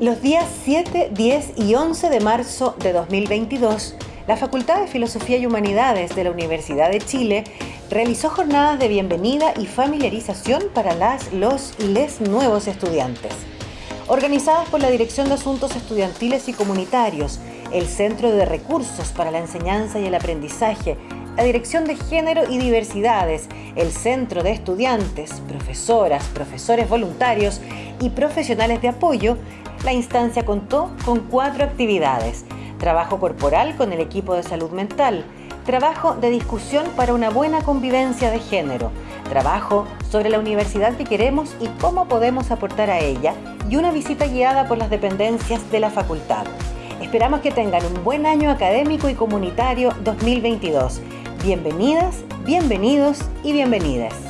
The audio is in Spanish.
Los días 7, 10 y 11 de marzo de 2022, la Facultad de Filosofía y Humanidades de la Universidad de Chile realizó jornadas de bienvenida y familiarización para las, los y les nuevos estudiantes. Organizadas por la Dirección de Asuntos Estudiantiles y Comunitarios, el Centro de Recursos para la Enseñanza y el Aprendizaje, la Dirección de Género y Diversidades, el Centro de Estudiantes, profesoras, profesores voluntarios y profesionales de apoyo, la instancia contó con cuatro actividades. Trabajo corporal con el equipo de salud mental, trabajo de discusión para una buena convivencia de género, trabajo sobre la universidad que queremos y cómo podemos aportar a ella y una visita guiada por las dependencias de la facultad. Esperamos que tengan un buen año académico y comunitario 2022. Bienvenidas, bienvenidos y bienvenidas.